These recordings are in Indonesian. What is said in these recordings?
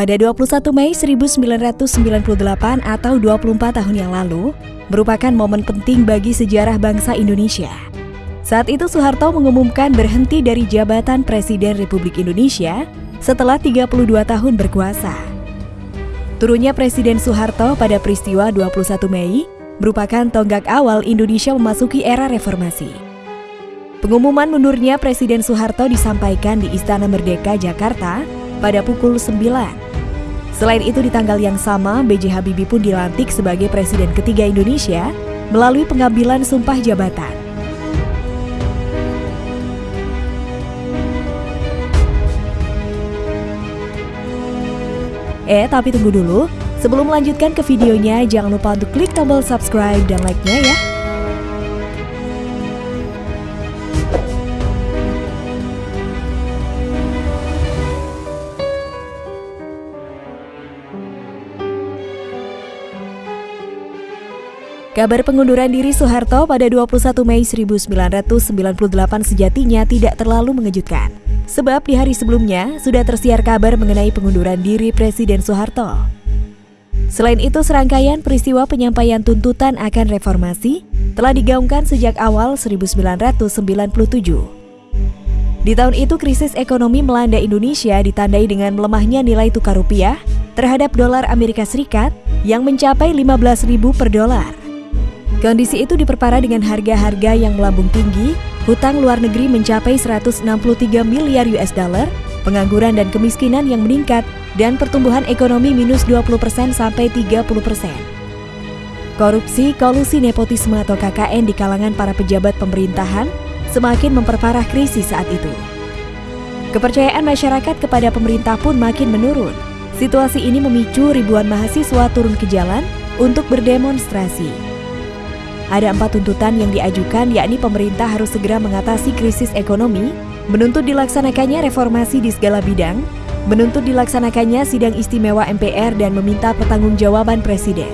Pada 21 Mei 1998 atau 24 tahun yang lalu, merupakan momen penting bagi sejarah bangsa Indonesia. Saat itu Soeharto mengumumkan berhenti dari jabatan Presiden Republik Indonesia setelah 32 tahun berkuasa. Turunnya Presiden Soeharto pada peristiwa 21 Mei merupakan tonggak awal Indonesia memasuki era reformasi. Pengumuman mundurnya Presiden Soeharto disampaikan di Istana Merdeka, Jakarta pada pukul 9. Selain itu di tanggal yang sama, B.J. Habibie pun dilantik sebagai Presiden ketiga Indonesia melalui pengambilan sumpah jabatan. Eh, tapi tunggu dulu. Sebelum melanjutkan ke videonya, jangan lupa untuk klik tombol subscribe dan like-nya ya. Kabar pengunduran diri Soeharto pada 21 Mei 1998 sejatinya tidak terlalu mengejutkan. Sebab di hari sebelumnya sudah tersiar kabar mengenai pengunduran diri Presiden Soeharto. Selain itu, serangkaian peristiwa penyampaian tuntutan akan reformasi telah digaungkan sejak awal 1997. Di tahun itu, krisis ekonomi melanda Indonesia ditandai dengan melemahnya nilai tukar rupiah terhadap dolar Amerika Serikat yang mencapai 15.000 per dolar. Kondisi itu diperparah dengan harga-harga yang melambung tinggi, hutang luar negeri mencapai 163 miliar US dollar, pengangguran dan kemiskinan yang meningkat, dan pertumbuhan ekonomi minus 20% sampai 30%. Korupsi, kolusi nepotisme atau KKN di kalangan para pejabat pemerintahan semakin memperparah krisis saat itu. Kepercayaan masyarakat kepada pemerintah pun makin menurun. Situasi ini memicu ribuan mahasiswa turun ke jalan untuk berdemonstrasi. Ada empat tuntutan yang diajukan yakni pemerintah harus segera mengatasi krisis ekonomi, menuntut dilaksanakannya reformasi di segala bidang, menuntut dilaksanakannya sidang istimewa MPR dan meminta pertanggungjawaban Presiden.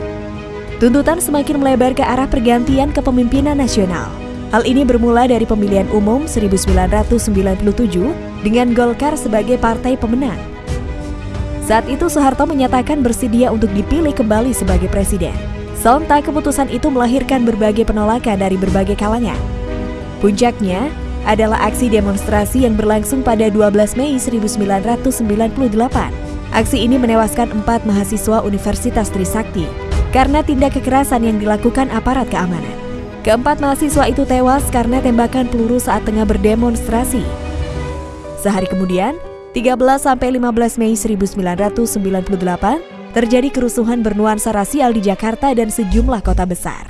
Tuntutan semakin melebar ke arah pergantian kepemimpinan nasional. Hal ini bermula dari pemilihan umum 1997 dengan Golkar sebagai partai pemenang. Saat itu Soeharto menyatakan bersedia untuk dipilih kembali sebagai presiden. Sontak keputusan itu melahirkan berbagai penolakan dari berbagai kalangan. Puncaknya adalah aksi demonstrasi yang berlangsung pada 12 Mei 1998. Aksi ini menewaskan empat mahasiswa Universitas Trisakti karena tindak kekerasan yang dilakukan aparat keamanan. Keempat mahasiswa itu tewas karena tembakan peluru saat tengah berdemonstrasi. Sehari kemudian, 13-15 Mei 1998, terjadi kerusuhan bernuansa rasial di Jakarta dan sejumlah kota besar.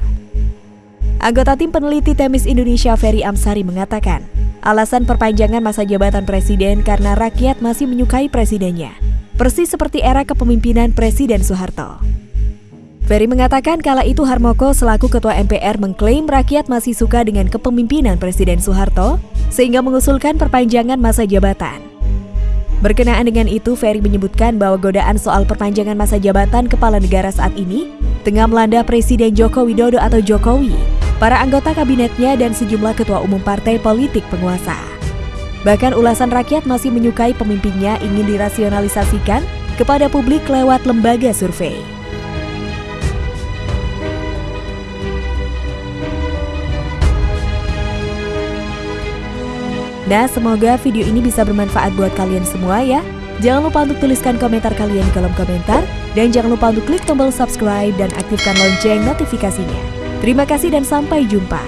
Anggota tim peneliti Temis Indonesia Ferry Amsari mengatakan, alasan perpanjangan masa jabatan presiden karena rakyat masih menyukai presidennya, persis seperti era kepemimpinan Presiden Soeharto. Ferry mengatakan kala itu Harmoko selaku ketua MPR mengklaim rakyat masih suka dengan kepemimpinan Presiden Soeharto sehingga mengusulkan perpanjangan masa jabatan. Berkenaan dengan itu, Ferry menyebutkan bahwa godaan soal perpanjangan masa jabatan kepala negara saat ini tengah melanda Presiden Joko Widodo atau Jokowi, para anggota kabinetnya dan sejumlah ketua umum partai politik penguasa. Bahkan ulasan rakyat masih menyukai pemimpinnya ingin dirasionalisasikan kepada publik lewat lembaga survei. Nah, semoga video ini bisa bermanfaat buat kalian semua ya. Jangan lupa untuk tuliskan komentar kalian di kolom komentar. Dan jangan lupa untuk klik tombol subscribe dan aktifkan lonceng notifikasinya. Terima kasih dan sampai jumpa.